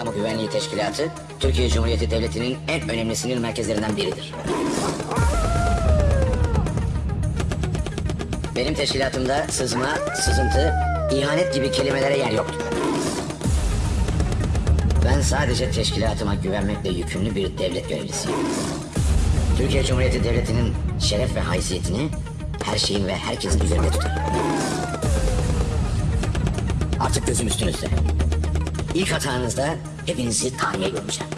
Kamu Güvenliği Teşkilatı, Türkiye Cumhuriyeti Devleti'nin en önemli sinir merkezlerinden biridir. Benim teşkilatımda sızma, sızıntı, ihanet gibi kelimelere yer yoktur. Ben sadece teşkilatıma güvenmekle yükümlü bir devlet görevlisiyim. Türkiye Cumhuriyeti Devleti'nin şeref ve haysiyetini her şeyin ve herkesin üzerinde tutar. Artık gözüm üstünüzde. İlk hatanızda hepinizi tahliye göreceğim.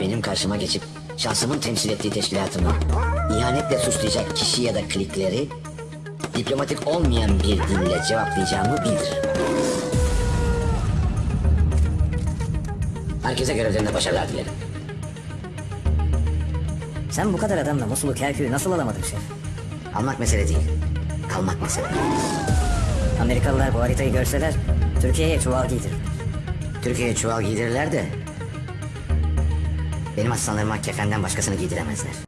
Benim karşıma geçip şahsımın temsil ettiği teşkilatımı ihanetle suçlayacak kişi ya da klikleri diplomatik olmayan bir dille cevaplayacağımı bildir. Herkese görevlerinde başarılar dilerim. Sen bu kadar adamla Musul'u Kerkük'ü nasıl alamadın şef? Almak mesele değil, kalmak mesele. Amerikalılar bu haritayı görseler Türkiye'ye çuval giydirir. Türkiye'ye çuval giydirirler de benim aslanlarıma kefenden başkasını giydiremezler.